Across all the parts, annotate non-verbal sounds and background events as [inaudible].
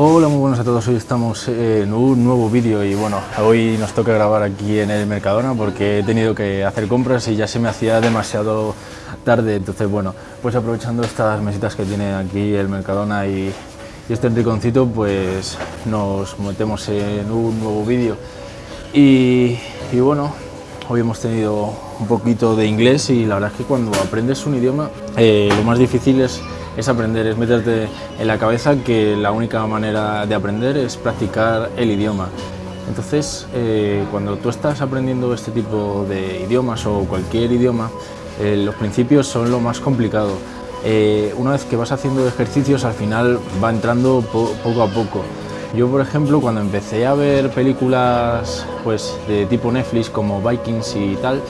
Hola, muy buenos a todos. Hoy estamos en un nuevo vídeo y bueno, hoy nos toca grabar aquí en el Mercadona porque he tenido que hacer compras y ya se me hacía demasiado tarde. Entonces, bueno, pues aprovechando estas mesitas que tiene aquí el Mercadona y, este rinconcito, pues nos metemos en un nuevo vídeo. Y, bueno, hoy hemos tenido un poquito de inglés y la verdad es que cuando aprendes un idioma, eh, lo más difícil es es aprender, es meterte en la cabeza que la única manera de aprender es practicar el idioma. Entonces, eh, cuando tú estás aprendiendo este tipo de idiomas o cualquier idioma, eh, los principios son lo más complicado. Eh, una vez que vas haciendo ejercicios, al final va entrando poco a poco. Yo, por ejemplo, cuando empecé a ver películas pues, de tipo Netflix como Vikings y tal,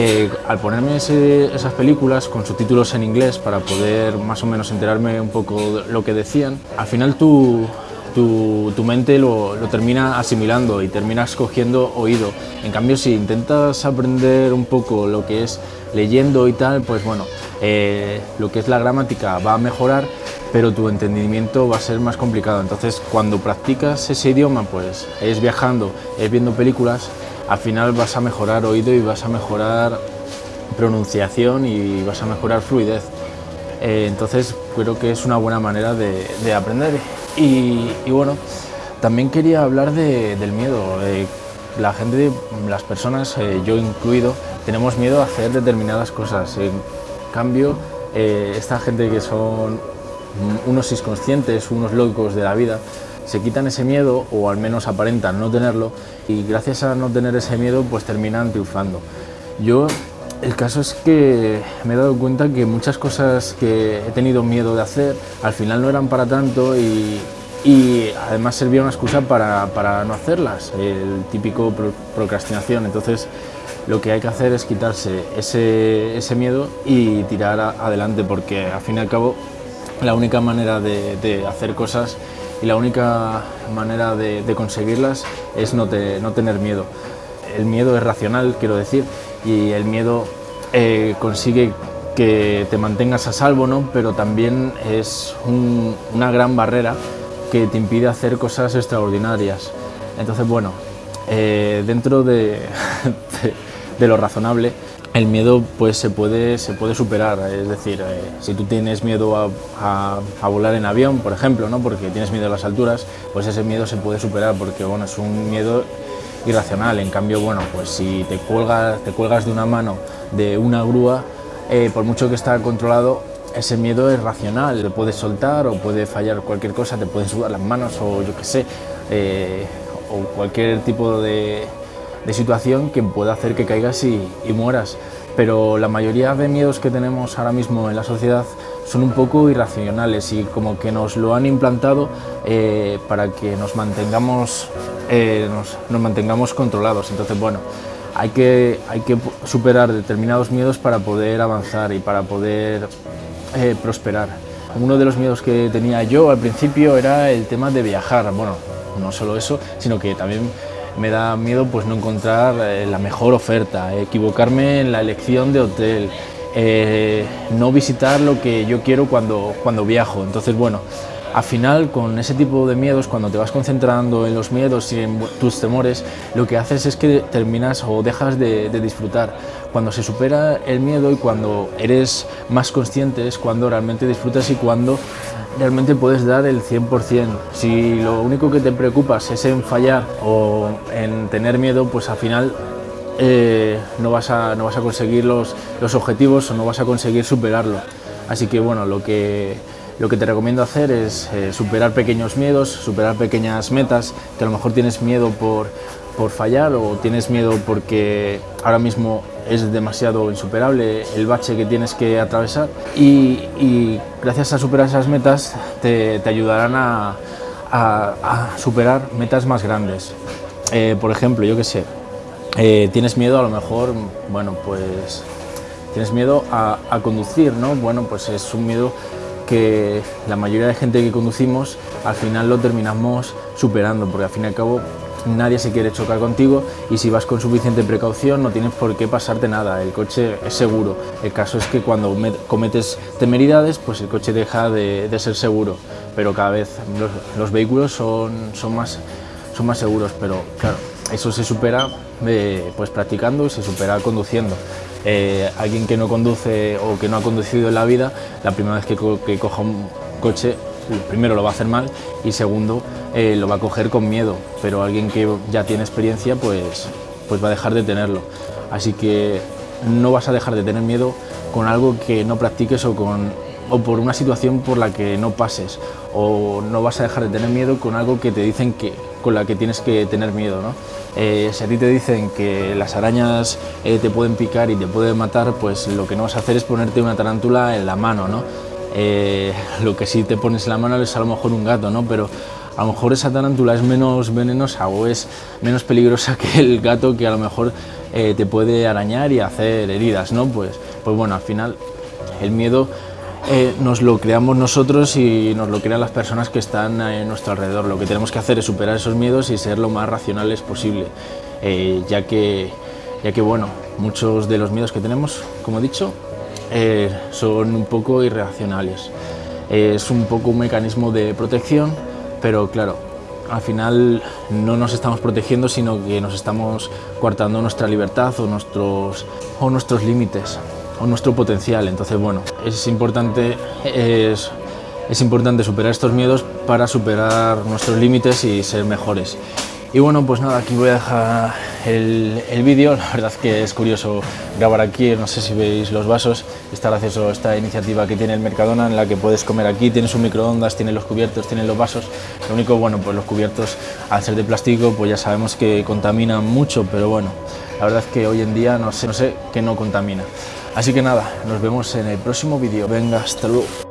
eh, al ponerme esas películas con subtítulos en inglés para poder más o menos enterarme un poco de lo que decían, al final tu, tu, mente lo, termina asimilando y terminas cogiendo oído. En cambio, si intentas aprender un poco lo que es leyendo y tal, pues bueno, eh, lo que es la gramática va a mejorar, pero tu entendimiento va a ser más complicado. Entonces, cuando practicas ese idioma, pues es viajando, es viendo películas, al final vas a mejorar oído y vas a mejorar pronunciación y vas a mejorar fluidez. Eh, entonces creo que es una buena manera de, aprender. Y, bueno, también quería hablar del miedo. Eh, la gente, las personas, eh, yo incluido, tenemos miedo a hacer determinadas cosas. En cambio, esta gente que son unos inconscientes, unos locos de la vida, se quitan ese miedo o al menos aparentan no tenerlo y gracias a no tener ese miedo pues terminan triunfando. Yo el caso es que me he dado cuenta que muchas cosas que he tenido miedo de hacer al final no eran para tanto y, además servía una excusa para, no hacerlas, el típico procrastinación. Entonces lo que hay que hacer es quitarse ese, miedo y tirar adelante porque al fin y al cabo la única manera de hacer cosas y la única manera de, conseguirlas es no, tener miedo. El miedo es racional, quiero decir, y el miedo eh, consigue que te mantengas a salvo, ¿no? pero también es una gran barrera que te impide hacer cosas extraordinarias. Entonces, bueno, eh, dentro de, [laughs] de lo razonable, el miedo pues se puede, se puede superar, es decir, eh, si tú tienes miedo a, volar en avión, por ejemplo, ¿no? porque tienes miedo a las alturas, pues ese miedo se puede superar porque bueno, es un miedo irracional, en cambio, bueno, pues si te cuelgas, te cuelgas de una mano de una grúa, eh, por mucho que está controlado, ese miedo es racional, te puedes soltar o puede fallar cualquier cosa, te pueden sudar las manos o yo qué sé, eh, o cualquier tipo de, de situación que pueda hacer que caigas y, mueras. Pero la mayoría de miedos que tenemos ahora mismo en la sociedad son un poco irracionales y como que nos lo han implantado eh, para que nos mantengamos, eh, nos, mantengamos controlados. Entonces, bueno, hay que, hay que superar determinados miedos para poder avanzar y para poder eh, prosperar. Uno de los miedos que tenía yo al principio era el tema de viajar. Bueno, no solo eso, sino que también me da miedo pues no encontrar eh, la mejor oferta, equivocarme en la elección de hotel, eh, no visitar lo que yo quiero cuando, cuando viajo. Entonces, bueno, al final con ese tipo de miedos, cuando te vas concentrando en los miedos y en tus temores, lo que haces es que terminas o dejas de, disfrutar. Cuando se supera el miedo y cuando eres más consciente es cuando realmente disfrutas y cuando realmente puedes dar el 100%. Si lo único que te preocupas es en fallar o en tener miedo, pues al final eh, no, vas a, no vas a conseguir los, los objetivos o no vas a conseguir superarlo. Así que bueno, lo que, lo que te recomiendo hacer es eh, superar pequeños miedos, superar pequeñas metas, que a lo mejor tienes miedo por, por fallar o tienes miedo porque ahora mismo es demasiado insuperable el bache que tienes que atravesar y, gracias a superar esas metas te, ayudarán a, superar metas más grandes. Eh, por ejemplo, yo qué sé, eh, tienes miedo a lo mejor, bueno, pues tienes miedo a, conducir, ¿no? Bueno, pues es un miedo que la mayoría de gente que conducimos al final lo terminamos superando, porque al fin y al cabo nadie se quiere chocar contigo y si vas con suficiente precaución no tienes por qué pasarte nada, el coche es seguro. El caso es que cuando cometes temeridades, pues el coche deja de, ser seguro, pero cada vez los, vehículos son, son, más, son más seguros, pero claro, eso se supera eh, pues practicando y se supera conduciendo. Eh, alguien que no conduce o que no ha conducido en la vida, la primera vez que, coja un coche, primero lo va a hacer mal y segundo eh, lo va a coger con miedo, pero alguien que ya tiene experiencia pues, pues va a dejar de tenerlo. Así que no vas a dejar de tener miedo con algo que no practiques o, con, o por una situación por la que no pases o no vas a dejar de tener miedo con algo que te dicen que, con la que tienes que tener miedo. ¿no? Eh, si a ti te dicen que las arañas eh, te pueden picar y te pueden matar, pues lo que no vas a hacer es ponerte una tarántula en la mano. ¿no? lo que sí te pones en la mano es a lo mejor un gato, ¿no? pero a lo mejor esa tarántula es menos venenosa o es menos peligrosa [laughs] que el gato que a lo mejor eh, te puede arañar y hacer heridas, ¿no? Pues, pues bueno, al final el miedo eh, nos lo creamos nosotros y nos lo crean las personas que están a nuestro alrededor. Lo que tenemos que hacer es superar esos miedos y ser lo más racionales posible, eh, ya, que, ya que bueno, muchos de los miedos que tenemos, como he dicho, son un poco irracionales. es un poco un mecanismo de protección pero claro, al final no nos estamos protegiendo, sino que nos estamos coartando nuestra libertad o nuestros, o nuestros límites o nuestro potencial. Entonces, bueno, es importante, es, importante superar estos miedos para superar nuestros límites y ser mejores. Y bueno, pues nada, aquí voy a dejar el, el vídeo. La verdad es que es curioso grabar aquí, no sé si veis los vasos. Está gracioso esta iniciativa que tiene el Mercadona en la que puedes comer aquí. Tienes un microondas, tiene los cubiertos, tiene los vasos. Lo único, bueno, pues los cubiertos al ser de plástico, pues ya sabemos que contaminan mucho, pero bueno, la verdad es que hoy en día no sé, no sé que no contamina. Así que nada, nos vemos en el próximo vídeo. Venga, hasta luego.